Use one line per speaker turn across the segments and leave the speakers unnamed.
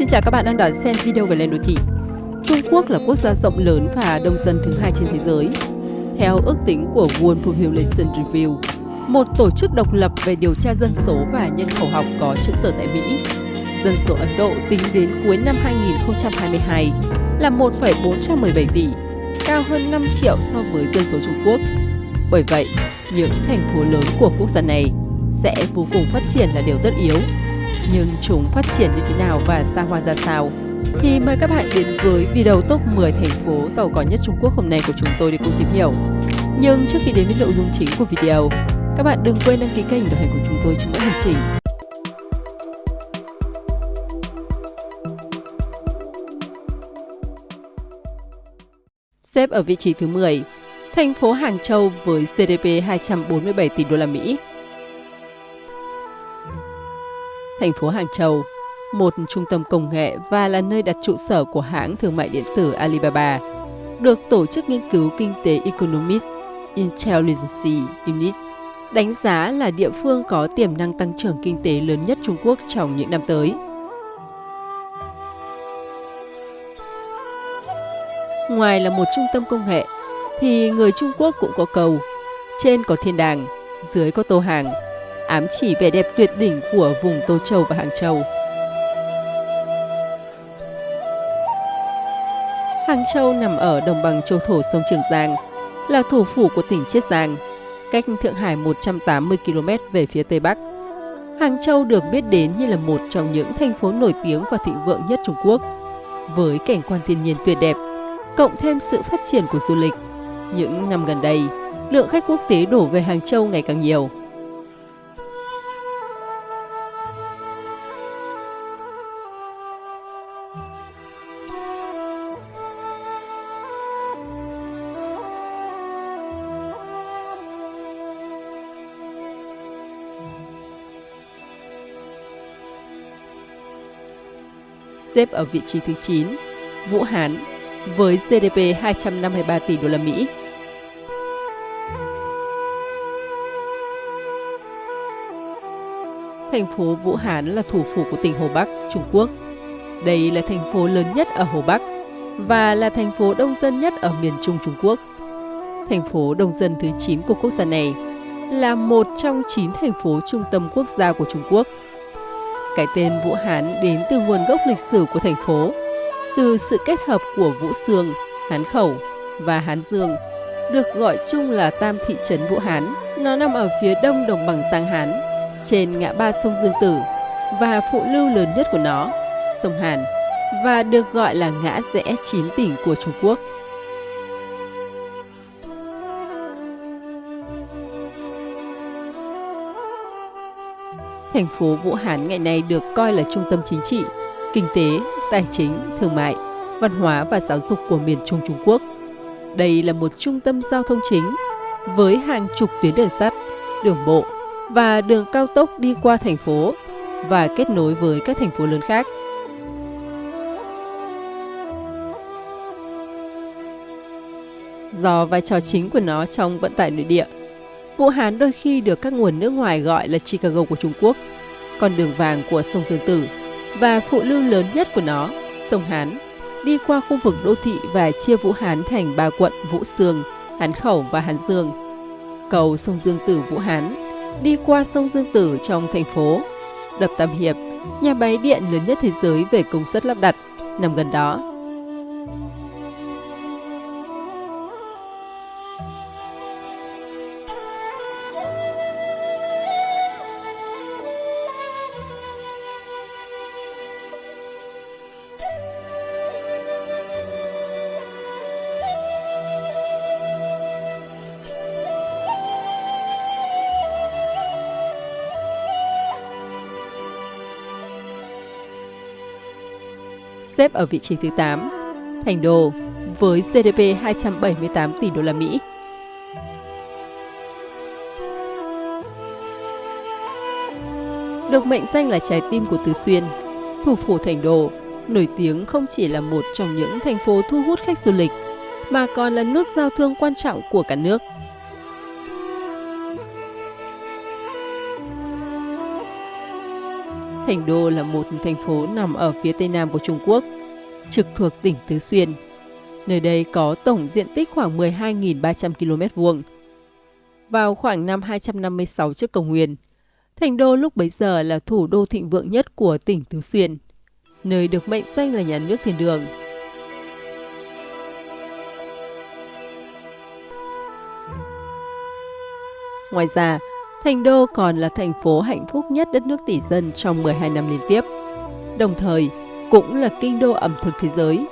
Xin chào các bạn đang đón xem video về lên đô thị. Trung Quốc là quốc gia rộng lớn và đông dân thứ hai trên thế giới. Theo ước tính của World Population Review, một tổ chức độc lập về điều tra dân số và nhân khẩu học có trụ sở tại Mỹ, dân số Ấn Độ tính đến cuối năm 2022 là 1,417 tỷ, cao hơn 5 triệu so với dân số Trung Quốc. Bởi vậy, những thành phố lớn của quốc gia này sẽ vô cùng phát triển là điều tất yếu. Nhưng chúng phát triển như thế nào và xa hoa ra sao? Thì mời các bạn đến với video top 10 thành phố giàu có nhất Trung Quốc hôm nay của chúng tôi để cùng tìm hiểu. Nhưng trước khi đến với nội dung chính của video, các bạn đừng quên đăng ký kênh đồng hành của chúng tôi trong mỗi hành trình. Xếp ở vị trí thứ 10, thành phố Hàng Châu với GDP 247 tỷ đô la Mỹ. Thành phố Hàng Châu, một trung tâm công nghệ và là nơi đặt trụ sở của hãng thương mại điện tử Alibaba, được Tổ chức Nghiên cứu Kinh tế Economist Intelligence Unit đánh giá là địa phương có tiềm năng tăng trưởng kinh tế lớn nhất Trung Quốc trong những năm tới. Ngoài là một trung tâm công nghệ, thì người Trung Quốc cũng có cầu, trên có thiên đàng, dưới có tô hàng, ám chỉ vẻ đẹp tuyệt đỉnh của vùng Tô Châu và Hàng Châu. Hàng Châu nằm ở đồng bằng châu thổ sông Trường Giang, là thủ phủ của tỉnh Chiết Giang, cách Thượng Hải 180 km về phía Tây Bắc. Hàng Châu được biết đến như là một trong những thành phố nổi tiếng và thịnh vượng nhất Trung Quốc, với cảnh quan thiên nhiên tuyệt đẹp, cộng thêm sự phát triển của du lịch. Những năm gần đây, lượng khách quốc tế đổ về Hàng Châu ngày càng nhiều. Xếp ở vị trí thứ 9, Vũ Hán với GDP 253 tỷ đô la Mỹ. Thành phố Vũ Hán là thủ phủ của tỉnh Hồ Bắc, Trung Quốc. Đây là thành phố lớn nhất ở Hồ Bắc và là thành phố đông dân nhất ở miền Trung Trung Quốc. Thành phố đông dân thứ 9 của quốc gia này là một trong 9 thành phố trung tâm quốc gia của Trung Quốc cái tên Vũ Hán đến từ nguồn gốc lịch sử của thành phố, từ sự kết hợp của Vũ Sương, Hán Khẩu và Hán Dương, được gọi chung là Tam Thị trấn Vũ Hán. Nó nằm ở phía đông đồng bằng Giang Hán, trên ngã ba sông Dương Tử và phụ lưu lớn nhất của nó, sông Hàn, và được gọi là ngã rẽ chín tỉnh của Trung Quốc. Thành phố Vũ Hán ngày nay được coi là trung tâm chính trị, kinh tế, tài chính, thương mại, văn hóa và giáo dục của miền Trung Trung Quốc. Đây là một trung tâm giao thông chính với hàng chục tuyến đường sắt, đường bộ và đường cao tốc đi qua thành phố và kết nối với các thành phố lớn khác. Do vai trò chính của nó trong vận tải nội địa, Vũ Hán đôi khi được các nguồn nước ngoài gọi là Chicago của Trung Quốc, con đường vàng của sông Dương Tử và phụ lưu lớn nhất của nó, sông Hán, đi qua khu vực đô thị và chia Vũ Hán thành ba quận Vũ Sương, Hán Khẩu và Hán Dương. Cầu sông Dương Tử Vũ Hán đi qua sông Dương Tử trong thành phố. Đập Tam Hiệp, nhà máy điện lớn nhất thế giới về công suất lắp đặt, nằm gần đó xếp ở vị trí thứ 8. Thành Đô với GDP 278 tỷ đô la Mỹ. Được mệnh danh là trái tim của Tứ Xuyên, thủ phủ Thành Đô nổi tiếng không chỉ là một trong những thành phố thu hút khách du lịch, mà còn là nút giao thương quan trọng của cả nước. Thành Đô là một thành phố nằm ở phía tây nam của Trung Quốc, trực thuộc tỉnh Tứ Xuyên. Nơi đây có tổng diện tích khoảng 12.300 km vuông. Vào khoảng năm 256 trước công nguyên, Thành Đô lúc bấy giờ là thủ đô thịnh vượng nhất của tỉnh Tứ Xuyên, nơi được mệnh danh là nhà nước thiên đường. Ngoài ra, Thành Đô còn là thành phố hạnh phúc nhất đất nước tỷ dân trong 12 năm liên tiếp, đồng thời cũng là kinh đô ẩm thực thế giới.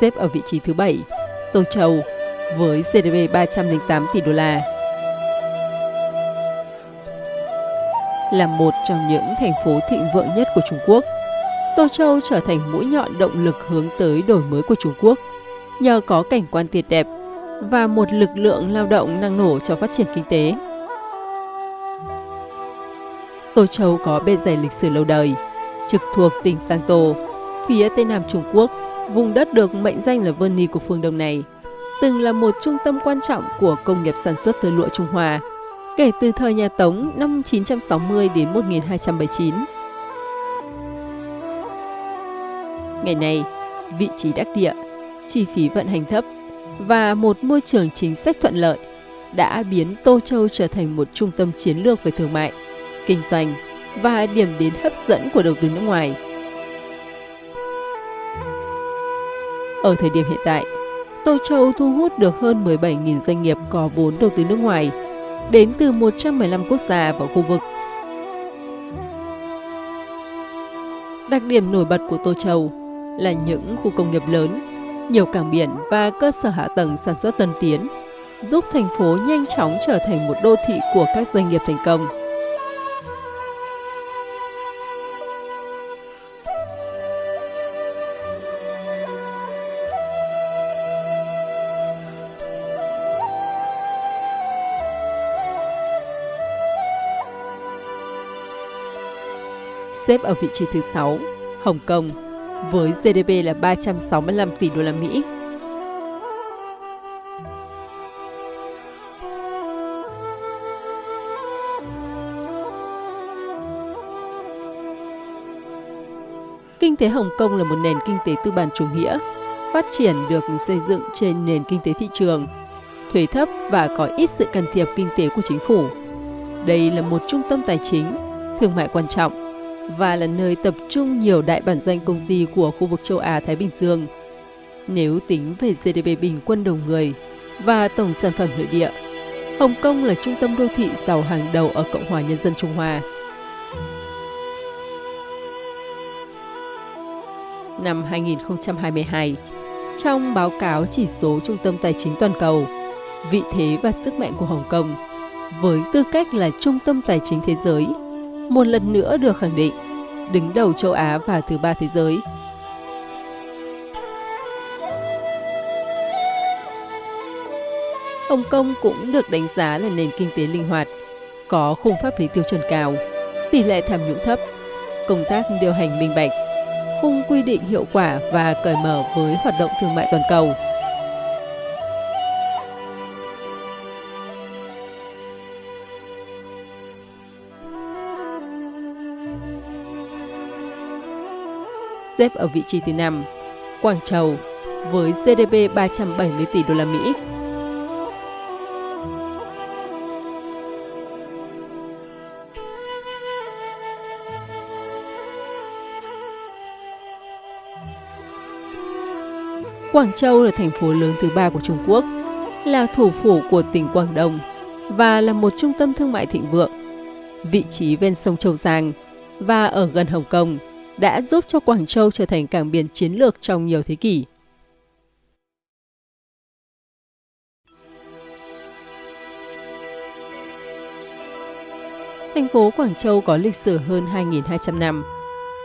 Xếp ở vị trí thứ 7, Tô Châu với GDP 308 tỷ đô la. Là một trong những thành phố thịnh vượng nhất của Trung Quốc, Tô Châu trở thành mũi nhọn động lực hướng tới đổi mới của Trung Quốc, nhờ có cảnh quan tuyệt đẹp và một lực lượng lao động năng nổ cho phát triển kinh tế. Tô Châu có bề dày lịch sử lâu đời, trực thuộc tỉnh Giang Tô, phía tây nam Trung Quốc, vùng đất được mệnh danh là Verni của phương Đông này, từng là một trung tâm quan trọng của công nghiệp sản xuất tơ lụa Trung Hoa, kể từ thời nhà Tống năm 960 đến 1279. Ngày nay, vị trí đắc địa, chi phí vận hành thấp và một môi trường chính sách thuận lợi đã biến Tô Châu trở thành một trung tâm chiến lược về thương mại, kinh doanh và điểm đến hấp dẫn của đầu tư nước ngoài. Ở thời điểm hiện tại, Tô Châu thu hút được hơn 17.000 doanh nghiệp có vốn đầu tư nước ngoài, đến từ 115 quốc gia và khu vực. Đặc điểm nổi bật của Tô Châu là những khu công nghiệp lớn, nhiều cảng biển và cơ sở hạ tầng sản xuất tân tiến, giúp thành phố nhanh chóng trở thành một đô thị của các doanh nghiệp thành công. Xếp ở vị trí thứ 6, Hồng Kông, với GDP là 365 tỷ đô la Mỹ. Kinh tế Hồng Kông là một nền kinh tế tư bản chủ nghĩa, phát triển được xây dựng trên nền kinh tế thị trường, thuế thấp và có ít sự can thiệp kinh tế của chính phủ. Đây là một trung tâm tài chính, thương mại quan trọng và là nơi tập trung nhiều đại bản doanh công ty của khu vực châu Á-Thái Bình Dương. Nếu tính về GDP bình quân đầu người và tổng sản phẩm nội địa, Hồng Kông là trung tâm đô thị giàu hàng đầu ở Cộng hòa Nhân dân Trung Hoa. Năm 2022, trong báo cáo chỉ số Trung tâm Tài chính Toàn cầu, vị thế và sức mạnh của Hồng Kông với tư cách là trung tâm tài chính thế giới một lần nữa được khẳng định, đứng đầu châu Á và thứ ba thế giới. Hồng Kông cũng được đánh giá là nền kinh tế linh hoạt, có khung pháp lý tiêu chuẩn cao, tỷ lệ tham nhũng thấp, công tác điều hành minh bạch, khung quy định hiệu quả và cởi mở với hoạt động thương mại toàn cầu. Xếp ở vị trí thứ 5. Quảng Châu với GDP 370 tỷ đô la Mỹ. Quảng Châu là thành phố lớn thứ ba của Trung Quốc, là thủ phủ của tỉnh Quảng Đông và là một trung tâm thương mại thịnh vượng. Vị trí ven sông Châu Giang và ở gần Hồng Kông đã giúp cho Quảng Châu trở thành cảng biển chiến lược trong nhiều thế kỷ. Thành phố Quảng Châu có lịch sử hơn 2.200 năm,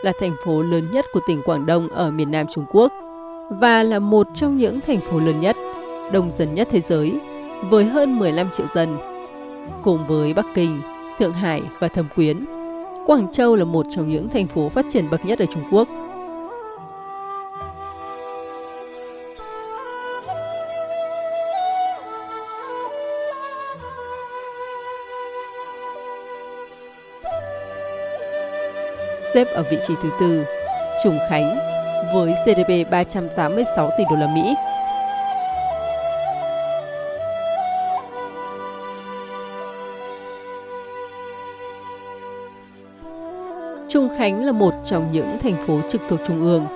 là thành phố lớn nhất của tỉnh Quảng Đông ở miền Nam Trung Quốc và là một trong những thành phố lớn nhất, đông dân nhất thế giới, với hơn 15 triệu dân. Cùng với Bắc Kinh, Thượng Hải và Thâm Quyến, Quảng Châu là một trong những thành phố phát triển bậc nhất ở Trung Quốc. Xếp ở vị trí thứ tư, Trùng Khánh với GDP 386 tỷ đô la Mỹ. Trung Khánh là một trong những thành phố trực thuộc Trung ương,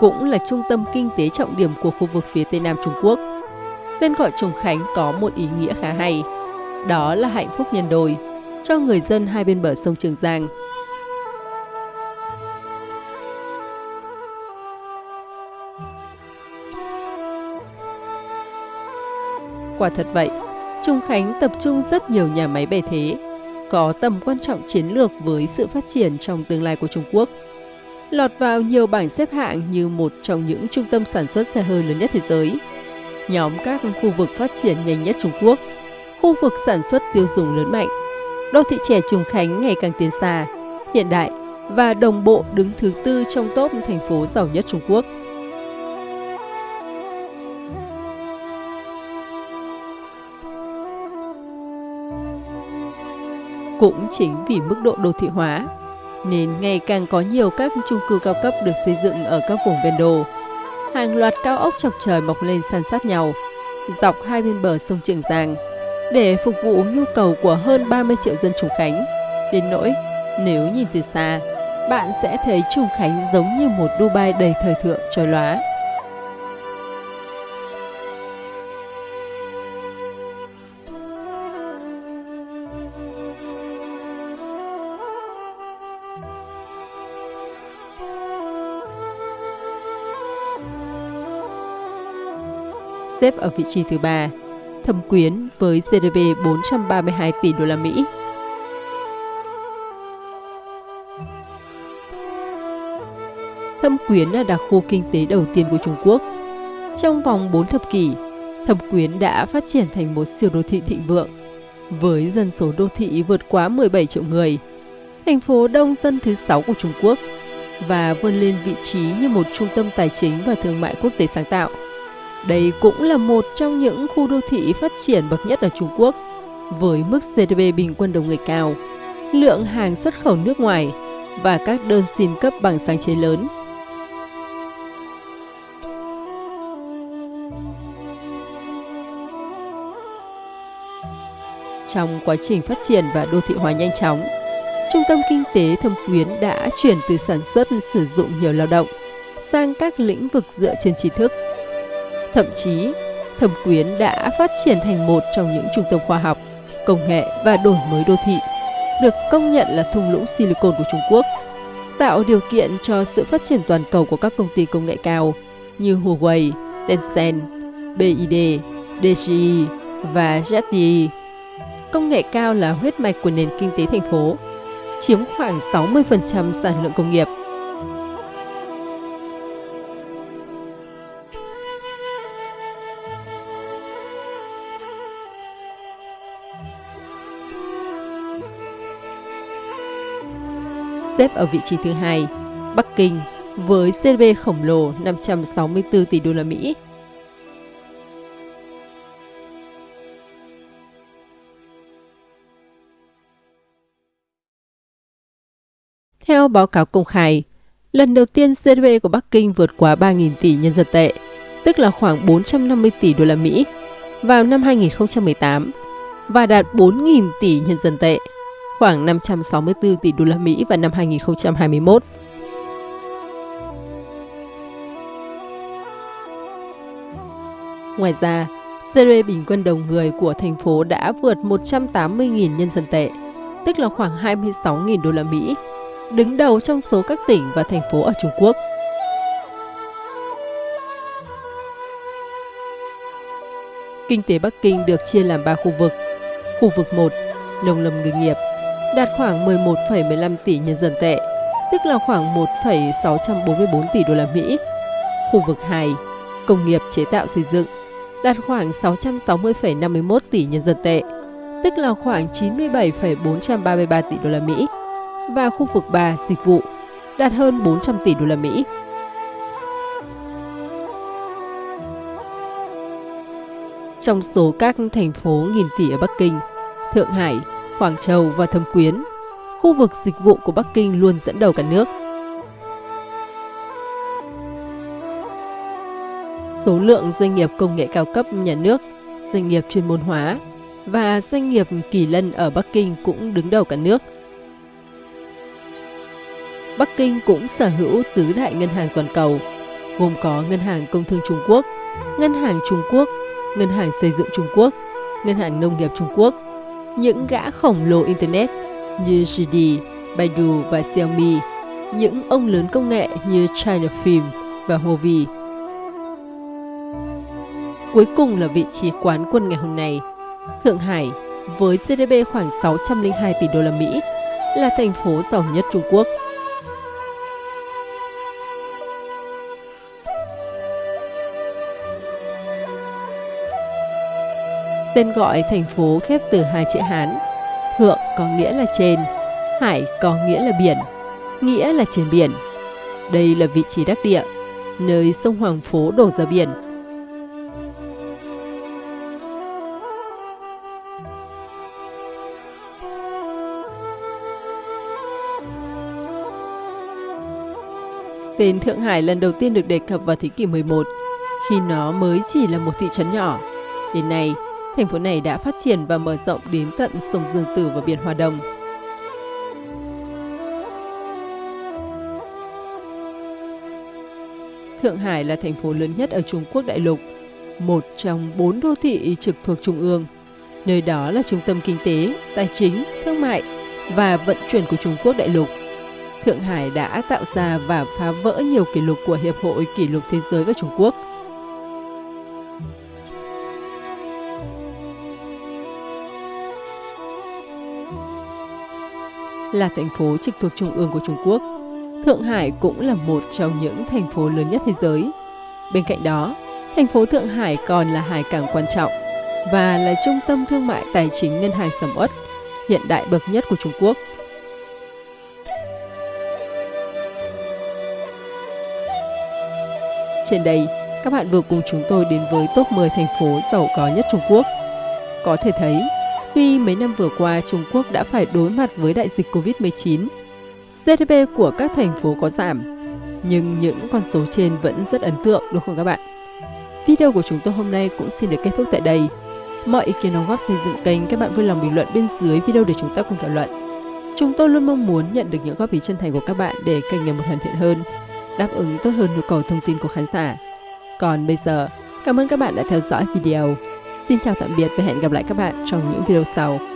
cũng là trung tâm kinh tế trọng điểm của khu vực phía Tây Nam Trung Quốc. Tên gọi Trung Khánh có một ý nghĩa khá hay, đó là hạnh phúc nhân đôi cho người dân hai bên bờ sông Trường Giang. Quả thật vậy, Trung Khánh tập trung rất nhiều nhà máy bề thế, có tầm quan trọng chiến lược với sự phát triển trong tương lai của Trung Quốc. Lọt vào nhiều bảng xếp hạng như một trong những trung tâm sản xuất xe hơi lớn nhất thế giới. Nhóm các khu vực phát triển nhanh nhất Trung Quốc, khu vực sản xuất tiêu dùng lớn mạnh. Đô thị trẻ Trùng Khánh ngày càng tiến xa, hiện đại và đồng bộ đứng thứ tư trong top thành phố giàu nhất Trung Quốc. Cũng chính vì mức độ đô thị hóa, nên ngày càng có nhiều các chung cư cao cấp được xây dựng ở các vùng ven đô. Hàng loạt cao ốc chọc trời mọc lên san sát nhau, dọc hai bên bờ sông Trường Giang, để phục vụ nhu cầu của hơn 30 triệu dân Trùng Khánh. Đến nỗi, nếu nhìn từ xa, bạn sẽ thấy Trùng Khánh giống như một Dubai đầy thời thượng trôi lóa. Xếp ở vị trí thứ ba, Thâm Quyến với GDP 432 tỷ đô la Mỹ. Thâm Quyến là đặc khu kinh tế đầu tiên của Trung Quốc. Trong vòng 4 thập kỷ, Thâm Quyến đã phát triển thành một siêu đô thị thịnh vượng, với dân số đô thị vượt quá 17 triệu người, thành phố đông dân thứ 6 của Trung Quốc và vươn lên vị trí như một trung tâm tài chính và thương mại quốc tế sáng tạo. Đây cũng là một trong những khu đô thị phát triển bậc nhất ở Trung Quốc, với mức GDP bình quân đầu người cao, lượng hàng xuất khẩu nước ngoài và các đơn xin cấp bằng sáng chế lớn. Trong quá trình phát triển và đô thị hóa nhanh chóng, Trung tâm Kinh tế Thâm Quyến đã chuyển từ sản xuất sử dụng nhiều lao động sang các lĩnh vực dựa trên trí thức Thậm chí, Thẩm Quyến đã phát triển thành một trong những trung tâm khoa học, công nghệ và đổi mới đô thị, được công nhận là thung lũng Silicon của Trung Quốc, tạo điều kiện cho sự phát triển toàn cầu của các công ty công nghệ cao như Huawei, Tencent, BID, DJI và ZTE. Công nghệ cao là huyết mạch của nền kinh tế thành phố, chiếm khoảng 60% sản lượng công nghiệp xếp ở vị trí thứ hai, Bắc Kinh với GDP khổng lồ 564 tỷ đô la Mỹ. Theo báo cáo công khai, lần đầu tiên GDP của Bắc Kinh vượt quá 3.000 tỷ nhân dân tệ, tức là khoảng 450 tỷ đô la Mỹ, vào năm 2018 và đạt 4.000 tỷ nhân dân tệ khoảng 564 tỷ đô la Mỹ vào năm 2021. Ngoài ra, GDP bình quân đầu người của thành phố đã vượt 180.000 nhân dân tệ, tức là khoảng 26.000 đô la Mỹ, đứng đầu trong số các tỉnh và thành phố ở Trung Quốc. Kinh tế Bắc Kinh được chia làm 3 khu vực. Khu vực 1, nông lâm ngư nghiệp, đạt khoảng 11,15 tỷ nhân dân tệ, tức là khoảng 1,644 tỷ đô la Mỹ. Khu vực 2, công nghiệp chế tạo xây dựng, đạt khoảng 660,51 tỷ nhân dân tệ, tức là khoảng 97,433 tỷ đô la Mỹ. và khu vực 3 dịch vụ đạt hơn 400 tỷ đô la Mỹ. Trong số các thành phố nghìn tỷ ở Bắc Kinh, Thượng Hải, Quảng Châu và Thâm Quyến, khu vực dịch vụ của Bắc Kinh luôn dẫn đầu cả nước. Số lượng doanh nghiệp công nghệ cao cấp nhà nước, doanh nghiệp chuyên môn hóa và doanh nghiệp kỳ lân ở Bắc Kinh cũng đứng đầu cả nước. Bắc Kinh cũng sở hữu tứ đại ngân hàng toàn cầu, gồm có Ngân hàng Công thương Trung Quốc, Ngân hàng Trung Quốc, Ngân hàng Xây dựng Trung Quốc, Ngân hàng Nông nghiệp Trung Quốc, những gã khổng lồ Internet như JD, Baidu và Xiaomi, những ông lớn công nghệ như China Film và Huawei. Cuối cùng là vị trí quán quân ngày hôm nay. Thượng Hải với GDP khoảng 602 tỷ đô la Mỹ là thành phố giàu nhất Trung Quốc. Tên gọi thành phố khép từ hai chữ Hán. Thượng có nghĩa là trên, hải có nghĩa là biển, nghĩa là trên biển. Đây là vị trí đắc địa, nơi sông Hoàng Phố đổ ra biển. Tên Thượng Hải lần đầu tiên được đề cập vào thế kỷ 11, khi nó mới chỉ là một thị trấn nhỏ. Đến nay, thành phố này đã phát triển và mở rộng đến tận sông Dương Tử và biển Hoa Đông. Thượng Hải là thành phố lớn nhất ở Trung Quốc đại lục, một trong bốn đô thị trực thuộc Trung ương. Nơi đó là trung tâm kinh tế, tài chính, thương mại và vận chuyển của Trung Quốc đại lục. Thượng Hải đã tạo ra và phá vỡ nhiều kỷ lục của Hiệp hội Kỷ lục Thế giới và Trung Quốc – là thành phố trực thuộc trung ương của Trung Quốc. Thượng Hải cũng là một trong những thành phố lớn nhất thế giới. Bên cạnh đó, thành phố Thượng Hải còn là hải cảng quan trọng và là trung tâm thương mại tài chính ngân hàng sầm uất hiện đại bậc nhất của Trung Quốc. Trên đây, các bạn vừa cùng chúng tôi đến với top 10 thành phố giàu có nhất Trung Quốc. Có thể thấy, Tuy mấy năm vừa qua Trung Quốc đã phải đối mặt với đại dịch Covid-19, GDP của các thành phố có giảm, nhưng những con số trên vẫn rất ấn tượng đúng không các bạn? Video của chúng tôi hôm nay cũng xin được kết thúc tại đây. Mọi ý kiến đóng góp xây dựng kênh các bạn vui lòng bình luận bên dưới video để chúng ta cùng thảo luận. Chúng tôi luôn mong muốn nhận được những góp ý chân thành của các bạn để kênh ngày một hoàn thiện hơn, đáp ứng tốt hơn nhu cầu thông tin của khán giả. Còn bây giờ, cảm ơn các bạn đã theo dõi video. Xin chào tạm biệt và hẹn gặp lại các bạn trong những video sau.